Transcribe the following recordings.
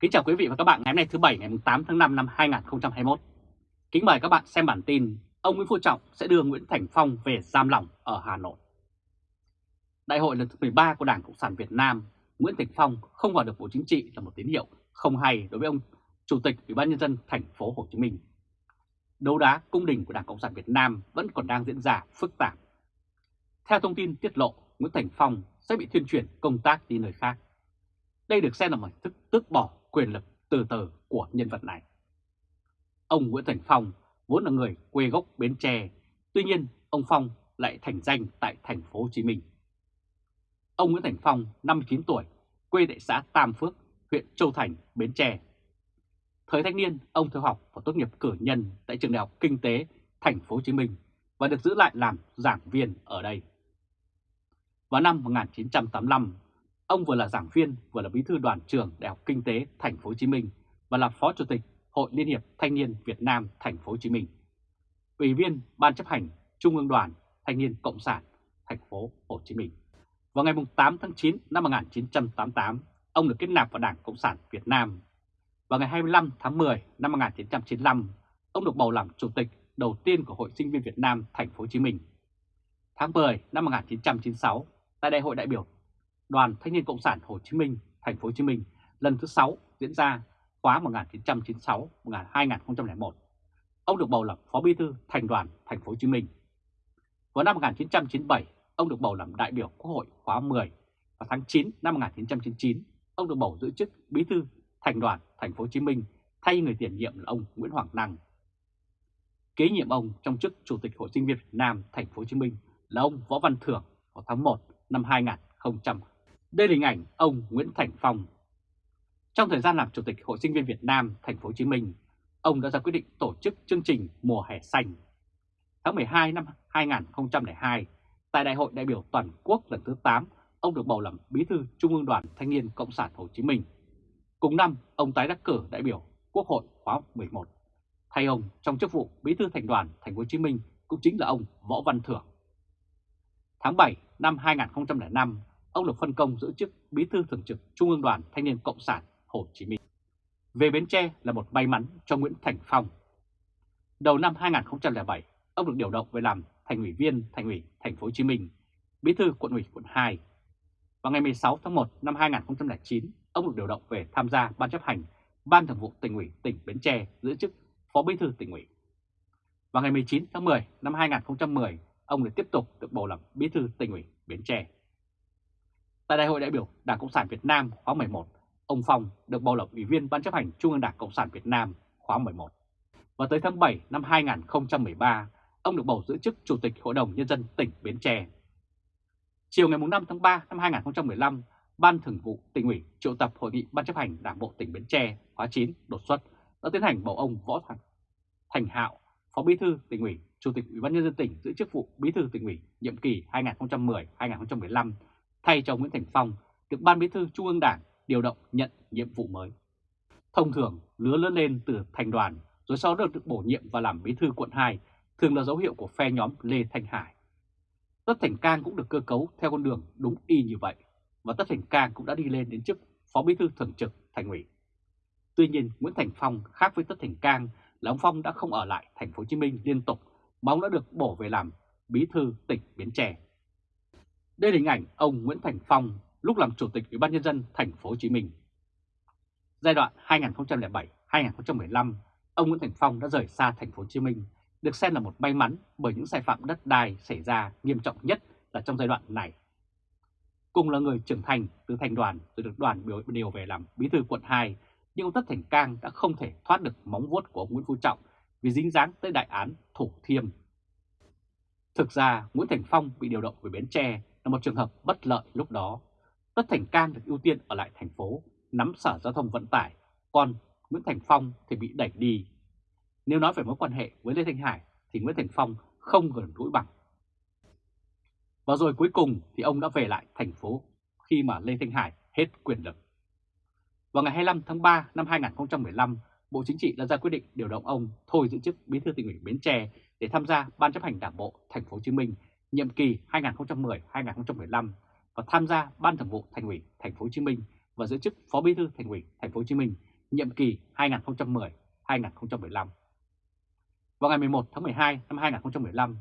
Kính chào quý vị và các bạn ngày hôm nay thứ Bảy ngày 8 tháng 5 năm 2021. Kính mời các bạn xem bản tin ông Nguyễn Phú Trọng sẽ đưa Nguyễn Thành Phong về giam lỏng ở Hà Nội. Đại hội lần thứ 13 của Đảng Cộng sản Việt Nam, Nguyễn Thành Phong không vào được Bộ Chính trị là một tín hiệu không hay đối với ông Chủ tịch Ủy ban nhân dân thành phố Hồ Chí Minh. Đấu đá cung đình của Đảng Cộng sản Việt Nam vẫn còn đang diễn ra phức tạp. Theo thông tin tiết lộ, Nguyễn Thành Phong sẽ bị thuyên chuyển công tác đi nơi khác. Đây được xem là một thức tước bỏ quyền lực từ từ của nhân vật này. Ông Nguyễn Thành Phong vốn là người quê gốc Bến Tre, tuy nhiên ông Phong lại thành danh tại thành phố Hồ Chí Minh. Ông Nguyễn Thành Phong, 59 tuổi, quê tại xã Tam Phước, huyện Châu Thành, Bến Tre. Thời thanh niên, ông theo học và tốt nghiệp cử nhân tại trường đại học Kinh tế thành phố Hồ Chí Minh và được giữ lại làm giảng viên ở đây. Vào năm 1985, ông vừa là giảng viên vừa là bí thư đoàn trường Đại học Kinh tế thành phố Hồ Chí Minh và là phó chủ tịch Hội Liên hiệp Thanh niên Việt Nam thành phố Hồ Chí Minh. Ủy viên Ban chấp hành Trung ương Đoàn Thanh niên Cộng sản thành phố Hồ Chí Minh. Vào ngày 8 tháng 9 năm 1988, ông được kết nạp vào Đảng Cộng sản Việt Nam. Vào ngày 25 tháng 10 năm 1995, ông được bầu làm chủ tịch đầu tiên của Hội Sinh viên Việt Nam thành phố Hồ Chí Minh. Tháng 10 năm 1996, tại Đại hội đại biểu Đoàn Thanh niên Cộng sản Hồ Chí Minh thành phố Hồ Chí Minh lần thứ 6 diễn ra khóa 1996-2001. Ông được bầu làm Phó Bí thư Thành đoàn Thành phố Hồ Chí Minh. Vào năm 1997, ông được bầu làm đại biểu Quốc hội khóa 10 và tháng 9 năm 1999, ông được bầu giữ chức Bí thư Thành đoàn Thành phố Hồ Chí Minh thay người tiền nhiệm là ông Nguyễn Hoàng Năng. Kế nhiệm ông trong chức Chủ tịch Hội sinh viên Việt Nam Thành phố Hồ Chí Minh là ông Võ Văn Thưởng vào tháng 1 năm 2000. Đây là hình ảnh ông Nguyễn Thành Phong. Trong thời gian làm Chủ tịch Hội sinh viên Việt Nam Thành phố Hồ Chí Minh, ông đã ra quyết định tổ chức chương trình Mùa hè xanh. Tháng 12 năm 2002, tại Đại hội đại biểu toàn quốc lần thứ 8, ông được bầu làm Bí thư Trung ương Đoàn Thanh niên Cộng sản Hồ Chí Minh. Cùng năm, ông tái đắc cử đại biểu Quốc hội khóa 11. Thay ông trong chức vụ Bí thư Thành đoàn Thành phố Hồ Chí Minh cũng chính là ông Võ Văn Thưởng. Tháng 7 năm 2005, ông được phân công giữ chức Bí thư Thường trực Trung ương Đoàn Thanh niên Cộng sản Hồ Chí Minh. Về Bến Tre là một may mắn cho Nguyễn Thành Phong. Đầu năm 2007, ông được điều động về làm thành ủy viên Thành ủy Thành phố Hồ Chí Minh, Bí thư Quận ủy Quận 2. Vào ngày 16 tháng 1 năm 2009, ông được điều động về tham gia ban chấp hành Ban Thường vụ Tỉnh ủy tỉnh Bến Tre giữ chức Phó Bí thư tỉnh ủy. Vào ngày 19 tháng 10 năm 2010, ông lại tiếp tục được bầu làm Bí thư tỉnh ủy Bến Tre. Tại Đại hội đại biểu Đảng Cộng sản Việt Nam khóa 11, ông Phong được bầu làm Ủy viên Ban chấp hành Trung ương Đảng Cộng sản Việt Nam khóa 11. Và tới tháng 7 năm 2013, ông được bầu giữ chức Chủ tịch Hội đồng Nhân dân tỉnh Bến Tre. Chiều ngày 5 tháng 3 năm 2015, Ban Thường vụ tỉnh ủy triệu tập Hội nghị Ban chấp hành Đảng bộ tỉnh Bến Tre khóa 9 đột xuất đã tiến hành bầu ông Võ Thành, Thành Hạo, Phó Bí thư tỉnh ủy, Chủ tịch Ủy ban nhân dân tỉnh giữ chức vụ Bí thư tỉnh ủy nhiệm kỳ 2010-2015 thay cho Nguyễn Thành Phong được Ban Bí thư Trung ương Đảng điều động nhận nhiệm vụ mới. Thông thường, lứa lớn lên từ thành đoàn rồi sau đó được bổ nhiệm và làm Bí thư quận 2 thường là dấu hiệu của phe nhóm Lê Thanh Hải. Tất Thành Cang cũng được cơ cấu theo con đường đúng y như vậy và Tất Thành Cang cũng đã đi lên đến chức Phó Bí thư Thường trực Thành ủy. Tuy nhiên, Nguyễn Thành Phong khác với Tất Thành Cang là ông Phong đã không ở lại thành phố Hồ Chí Minh liên tục mà ông đã được bổ về làm Bí thư tỉnh Bến Tre. Đây là hình ảnh ông Nguyễn Thành Phong lúc làm Chủ tịch Ủy ban nhân dân thành phố Hồ Chí Minh. Giai đoạn 2007-2015, ông Nguyễn Thành Phong đã rời xa thành phố Hồ Chí Minh, được xem là một may mắn bởi những sai phạm đất đai xảy ra nghiêm trọng nhất là trong giai đoạn này. Cùng là người trưởng thành từ thành đoàn rồi được đoàn biểu điều về làm bí thư quận 2, nhưng ông Tất Thành Cang đã không thể thoát được móng vuốt của ông Nguyễn Phú Trọng vì dính dáng tới đại án Thủ Thiêm. Thực ra, Nguyễn Thành Phong bị điều động về Bến Tre là một trường hợp bất lợi lúc đó. Tất Thành Cang được ưu tiên ở lại thành phố, nắm sở giao thông vận tải, còn Nguyễn Thành Phong thì bị đẩy đi. Nếu nói về mối quan hệ với Lê Thanh Hải thì Nguyễn Thành Phong không gần gũi bằng. Và rồi cuối cùng thì ông đã về lại thành phố khi mà Lê Thanh Hải hết quyền lực. Vào ngày 25 tháng 3 năm 2015, Bộ Chính trị đã ra quyết định điều động ông thôi giữ chức Bí thư tỉnh ủy Bến Tre để tham gia Ban chấp hành Đảng bộ Thành phố Hồ Chí Minh nhiệm kỳ 2010-2015 và tham gia Ban Thường vụ Thành ủy Thành phố Hồ Chí Minh và giữ chức Phó Bí thư Thành ủy Thành phố Hồ Chí Minh nhiệm kỳ 2010-2015. Vào ngày 11 tháng 12 năm 2015,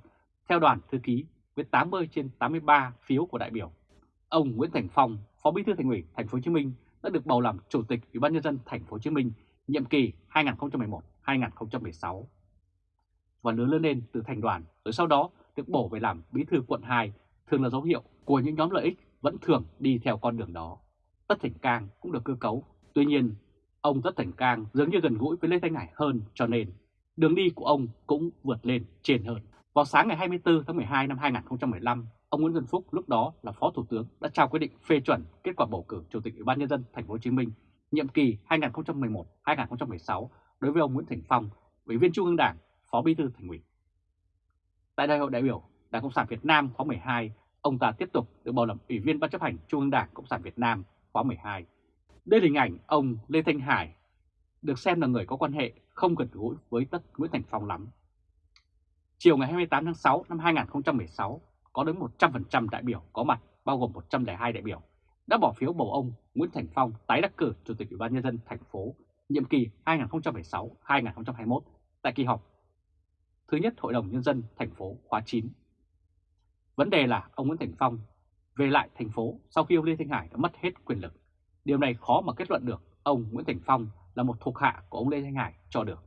theo đoàn thư ký với 80 trên 83 phiếu của đại biểu, ông Nguyễn Thành Phong, Phó Bí thư Thành ủy Thành phố Hồ Chí Minh đã được bầu làm Chủ tịch Ủy ban nhân dân Thành phố Hồ Chí Minh nhiệm kỳ 2011-2016 và lớn lên lên từ thành đoàn rồi sau đó được bổ về làm bí thư quận 2 thường là dấu hiệu của những nhóm lợi ích vẫn thường đi theo con đường đó. Tất Thành Cang cũng được cơ cấu. Tuy nhiên, ông Tất Thành Cang dường như gần gũi với Lê Thanh Hải hơn cho nên đường đi của ông cũng vượt lên trên hơn. Vào sáng ngày 24 tháng 12 năm 2015, ông Nguyễn Xuân Phúc lúc đó là Phó Thủ tướng đã trao quyết định phê chuẩn kết quả bầu cử Chủ tịch Ủy ban nhân dân thành phố Hồ Chí Minh nhiệm kỳ 2011-2016 đối với ông Nguyễn Thành Phong, Ủy viên Trung ương Đảng, Phó Bí thư Thành ủy. Tại Đại hội đại biểu Đảng Cộng sản Việt Nam khóa 12, ông ta tiếp tục được bầu làm Ủy viên Ban chấp hành Trung ương Đảng Cộng sản Việt Nam khóa 12. Đây là hình ảnh ông Lê Thanh Hải, được xem là người có quan hệ không gần gũi với tất Nguyễn Thành Phong lắm. Chiều ngày 28 tháng 6 năm 2016, có đến 100% đại biểu có mặt, bao gồm 102 đại biểu, đã bỏ phiếu bầu ông Nguyễn Thành Phong tái đắc cử Chủ tịch Ủy ban nhân dân thành phố nhiệm kỳ 2016-2021 tại kỳ họp thứ nhất Hội đồng nhân dân thành phố khóa 9. Vấn đề là ông Nguyễn Thành Phong về lại thành phố sau khi ông Lê Thanh Hải đã mất hết quyền lực. Điều này khó mà kết luận được ông Nguyễn Thành Phong là một thuộc hạ của ông Lê Thanh Hải cho được.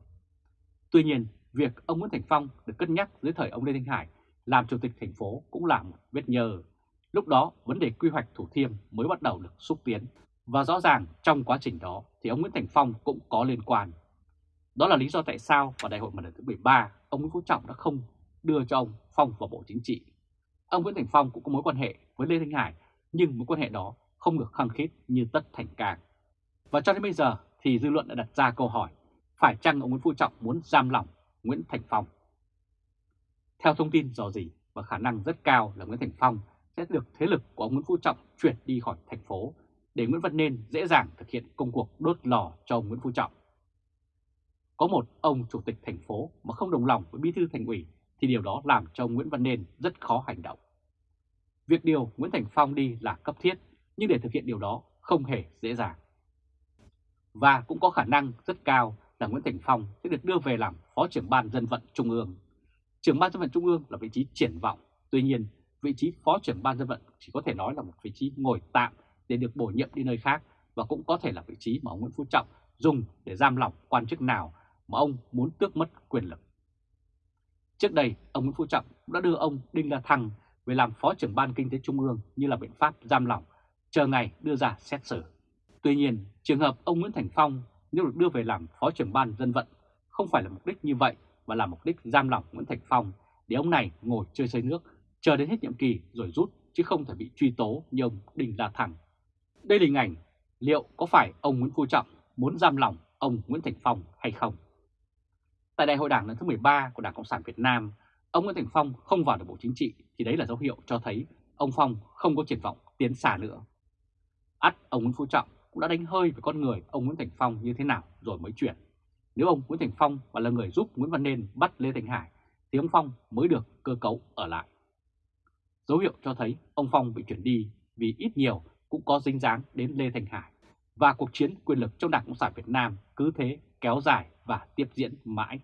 Tuy nhiên, việc ông Nguyễn Thành Phong được cân nhắc dưới thời ông Lê Thanh Hải làm chủ tịch thành phố cũng là một vết nhờ. Lúc đó, vấn đề quy hoạch Thủ Thiêm mới bắt đầu được xúc tiến. Và rõ ràng trong quá trình đó thì ông Nguyễn Thành Phong cũng có liên quan. Đó là lý do tại sao vào đại hội lần thứ 13, ông Nguyễn Phú Trọng đã không đưa cho ông Phong vào Bộ Chính trị. Ông Nguyễn Thành Phong cũng có mối quan hệ với Lê Thanh Hải, nhưng mối quan hệ đó không được khăng khít như Tất Thành Cang. Và cho đến bây giờ thì dư luận đã đặt ra câu hỏi, phải chăng ông Nguyễn Phú Trọng muốn giam lỏng Nguyễn Thành Phong? Theo thông tin dò dỉ và khả năng rất cao là Nguyễn Thành Phong sẽ được thế lực của ông Nguyễn Phú Trọng chuyển đi khỏi thành phố để Nguyễn Văn Nên dễ dàng thực hiện công cuộc đốt lò cho ông Nguyễn Phú Trọng. Có một ông chủ tịch thành phố mà không đồng lòng với bí thư thành ủy thì điều đó làm cho ông Nguyễn Văn Nên rất khó hành động. Việc điều Nguyễn Thành Phong đi là cấp thiết, nhưng để thực hiện điều đó không hề dễ dàng. Và cũng có khả năng rất cao là Nguyễn Thành Phong sẽ được đưa về làm Phó trưởng Ban Dân vận Trung ương. Trưởng Ban Dân vận Trung ương là vị trí triển vọng, tuy nhiên vị trí Phó trưởng Ban Dân vận chỉ có thể nói là một vị trí ngồi tạm để được bổ nhiệm đi nơi khác và cũng có thể là vị trí mà ông Nguyễn Phú Trọng dùng để giam lỏng quan chức nào mà ông muốn tước mất quyền lực. Trước đây, ông Nguyễn Phú Trọng đã đưa ông Đinh La Thăng về làm Phó trưởng Ban Kinh tế Trung ương như là biện pháp giam lỏng, chờ ngày đưa ra xét xử. Tuy nhiên, trường hợp ông Nguyễn Thành Phong nếu được đưa về làm Phó trưởng Ban Dân vận không phải là mục đích như vậy mà là mục đích giam lỏng Nguyễn Thành Phong để ông này ngồi chơi xây nước, chờ đến hết nhiệm kỳ rồi rút chứ không thể bị truy tố như ông Đinh La Thăng. Đây là hình ảnh liệu có phải ông Nguyễn Phú Trọng muốn giam lỏng ông Nguyễn Thành Phong hay không? Tại đại hội đảng lần thứ 13 của Đảng Cộng sản Việt Nam, ông Nguyễn Thành Phong không vào được Bộ Chính trị thì đấy là dấu hiệu cho thấy ông Phong không có triển vọng tiến xa nữa. ắt ông Nguyễn Phú Trọng cũng đã đánh hơi về con người ông Nguyễn Thành Phong như thế nào rồi mới chuyển. Nếu ông Nguyễn Thành Phong và là người giúp Nguyễn Văn Nên bắt Lê Thành Hải thì ông Phong mới được cơ cấu ở lại. Dấu hiệu cho thấy ông Phong bị chuyển đi vì ít nhiều cũng có dính dáng đến Lê Thành Hải và cuộc chiến quyền lực trong Đảng Cộng sản Việt Nam cứ thế kéo dài và tiếp diễn mãi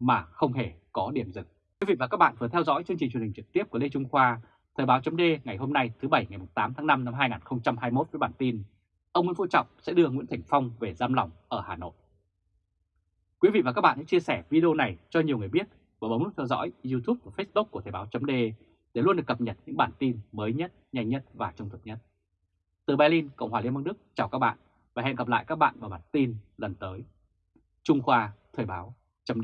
mà không hề có điểm dừng. Quý vị và các bạn vừa theo dõi chương trình truyền hình trực tiếp của Lê Trung Khoa, Thời báo chấm ngày hôm nay thứ Bảy ngày 8 tháng 5 năm 2021 với bản tin Ông Nguyễn Phú Trọng sẽ đưa Nguyễn Thành Phong về giam lỏng ở Hà Nội. Quý vị và các bạn hãy chia sẻ video này cho nhiều người biết và bấm nút theo dõi YouTube và Facebook của Thời báo chấm để luôn được cập nhật những bản tin mới nhất, nhanh nhất và trung thực nhất. Từ Berlin, Cộng hòa Liên bang Đức, chào các bạn và hẹn gặp lại các bạn vào bản tin lần tới. Trung Khoa Thời báo chấm